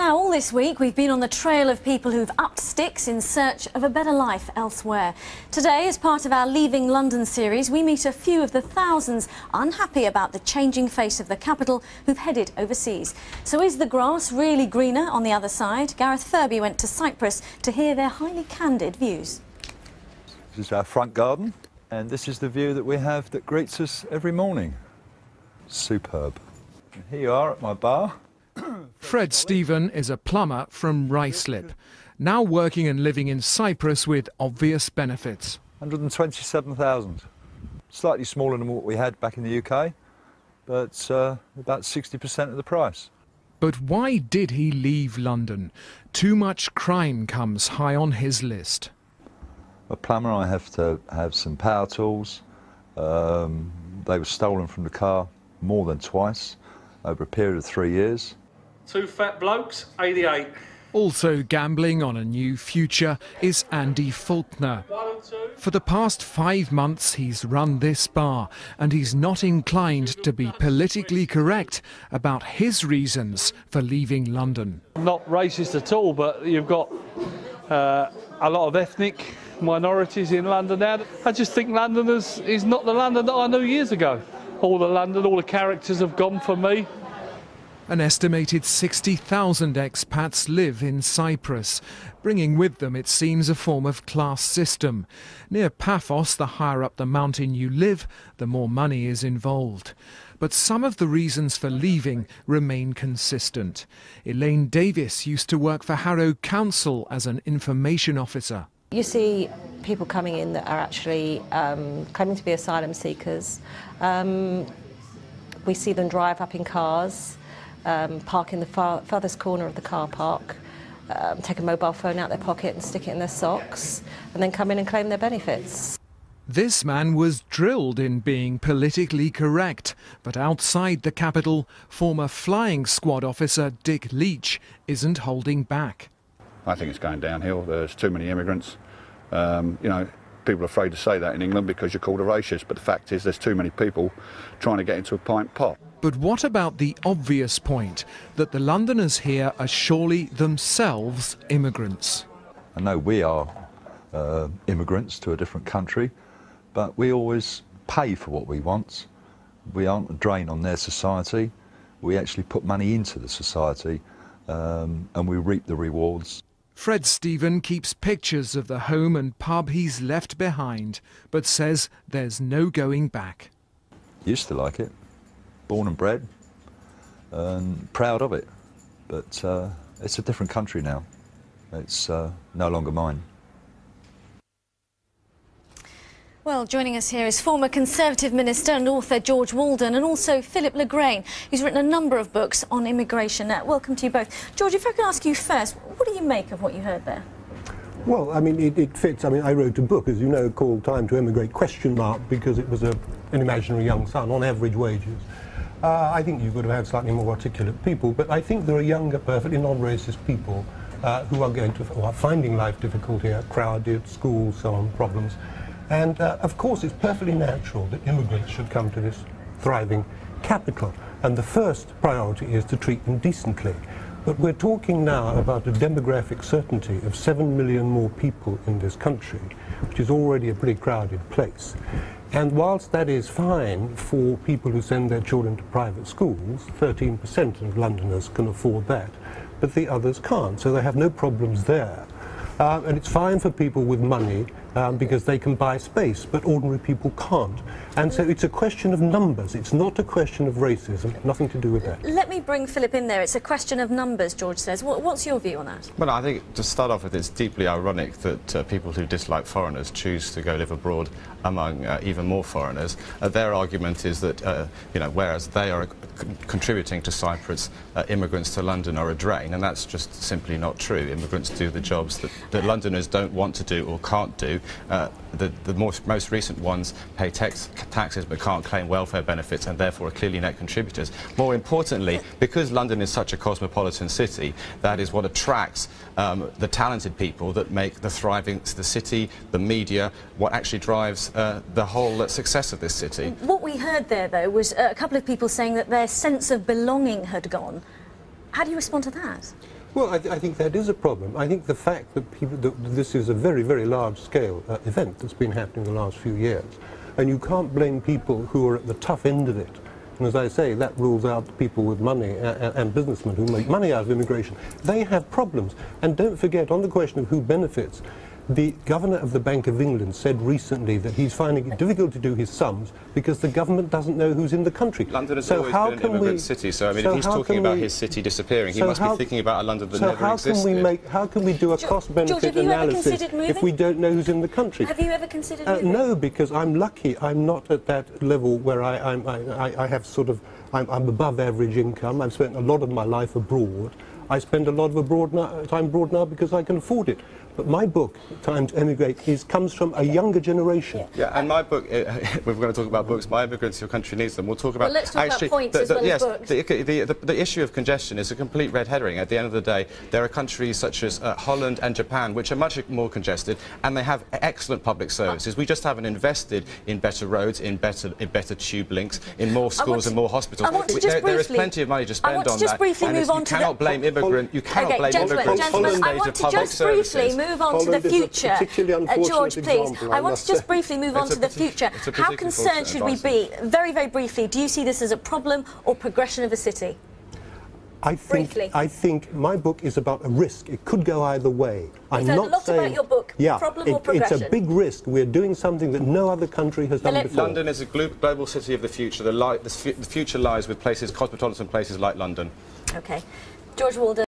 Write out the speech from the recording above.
Now, all this week, we've been on the trail of people who've upped sticks in search of a better life elsewhere. Today, as part of our Leaving London series, we meet a few of the thousands unhappy about the changing face of the capital who've headed overseas. So is the grass really greener on the other side? Gareth Furby went to Cyprus to hear their highly candid views. This is our front garden, and this is the view that we have that greets us every morning. Superb. And here you are at my bar. Fred Stephen is a plumber from Ruislip, now working and living in Cyprus with obvious benefits. 127,000. Slightly smaller than what we had back in the UK, but uh, about 60% of the price. But why did he leave London? Too much crime comes high on his list. A plumber, I have to have some power tools. Um, they were stolen from the car more than twice over a period of three years. Two fat blokes, 88. Also gambling on a new future is Andy Faulkner. For the past five months, he's run this bar, and he's not inclined to be politically correct about his reasons for leaving London. Not racist at all, but you've got uh, a lot of ethnic minorities in London now. I just think London is, is not the London that I knew years ago. All the London, all the characters have gone for me. An estimated 60,000 expats live in Cyprus, bringing with them, it seems, a form of class system. Near Paphos, the higher up the mountain you live, the more money is involved. But some of the reasons for leaving remain consistent. Elaine Davis used to work for Harrow Council as an information officer. You see people coming in that are actually um, claiming to be asylum seekers. Um, we see them drive up in cars um, park in the far, farthest corner of the car park, um, take a mobile phone out their pocket and stick it in their socks, and then come in and claim their benefits. This man was drilled in being politically correct, but outside the capital, former flying squad officer Dick Leach isn't holding back. I think it's going downhill. There's too many immigrants. Um, you know, people are afraid to say that in England because you're called a racist, but the fact is there's too many people trying to get into a pint pot. But what about the obvious point that the Londoners here are surely themselves immigrants? I know we are uh, immigrants to a different country, but we always pay for what we want. We aren't a drain on their society. We actually put money into the society um, and we reap the rewards. Fred Stephen keeps pictures of the home and pub he's left behind, but says there's no going back. Used to like it born and bred and proud of it. But uh, it's a different country now. It's uh, no longer mine. Well, joining us here is former Conservative Minister and author George Walden and also Philip Legrain, who's written a number of books on immigration. Uh, welcome to you both. George, if I can ask you first, what do you make of what you heard there? Well, I mean, it, it, fits. I mean, I wrote a book, as you know, called Time to Emigrate, question mark, because it was a, an imaginary young son on average wages. Uh, I think you could have had slightly more articulate people, but I think there are younger, perfectly non-racist people uh, who are going to, who are finding life difficult here, crowded, schools, so on, problems. And uh, of course, it's perfectly natural that immigrants should come to this thriving capital. And the first priority is to treat them decently. But we're talking now about a demographic certainty of 7 million more people in this country, which is already a pretty crowded place. And whilst that is fine for people who send their children to private schools, 13% of Londoners can afford that, but the others can't, so they have no problems there. Uh, and it's fine for people with money um, because they can buy space, but ordinary people can't. And so it's a question of numbers. It's not a question of racism, nothing to do with that. Let me bring Philip in there. It's a question of numbers, George says. What, what's your view on that? Well, I think to start off with, it's deeply ironic that uh, people who dislike foreigners choose to go live abroad among uh, even more foreigners. Uh, their argument is that, uh, you know, whereas they are contributing to Cyprus, uh, immigrants to London are a drain, and that's just simply not true. Immigrants do the jobs that, that Londoners don't want to do or can't do. Uh, the, the most, most recent ones pay tax, taxes but can't claim welfare benefits and therefore are clearly net contributors. More importantly, because London is such a cosmopolitan city, that is what attracts um, the talented people that make the thriving the city, the media, what actually drives uh, the whole uh, success of this city. What we heard there, though, was a couple of people saying that their sense of belonging had gone. How do you respond to that? Well, I, th- I think that is a problem. I think the fact that people that this is a very, very large-scale uh, event that's been happening the last few years, and you can't blame people who are at the tough end of it. And as I say, that rules out people with money and, and businessmen who make money out of immigration. They have problems. And don't forget, on the question of who benefits, the governor of the Bank of England said recently that he's finding it difficult to do his sums because the government doesn't know who's in the country. London has so always how been an can immigrant we, city, so I mean, so if he's how talking can about we- his city disappearing, he so must how- be thinking about a London that so never how existed. can we make? How can we do a cost-benefit George, have you ever analysis if we don't know who's in the country? Have you ever considered Uh, no, because I'm lucky. I'm not at that level where I, I'm, I, I, I have sort of, I'm, I'm above average income. I've spent a lot of my life abroad. I spend a lot of abroad now, time abroad now because I can afford it. But my book, Time to Emigrate, is, comes from a younger generation. Yeah, and my book, uh, we're going to talk about books, My Immigrants, Your Country Needs Them. We'll talk about... Well, let's talk about actually, points the, as the, well as yes, books. The, the, the, the issue of congestion is a complete red herring. At the end of the day, there are countries such as uh, Holland and Japan which are much more congested and they have excellent public services. We just haven't invested in better roads, in better, in better tube links, in more schools to- and more hospitals. I want to We- just there, there is plenty of money to I spend want to on just that. briefly and move on you to the- cannot blame immigrant. You cannot Okay, blame gentlemen, immigrants gentlemen, I want to just briefly services. move on to the future. Uh, George, please. example, I I want to just briefly move on to the future. How concerned fortunate should we be, very, very briefly, do you see this as a problem or progression of a city? I think, Briefly. I think my book is about a risk. It could go either way. I'm heard a not lot about saying, your book. Yeah, Problem it- or it's a big risk. We're doing something that no other country has done Philip? before. London is a global city of the future. The, li- the, the future lies with places, cosmopolitan places like London. Okay. George Walden.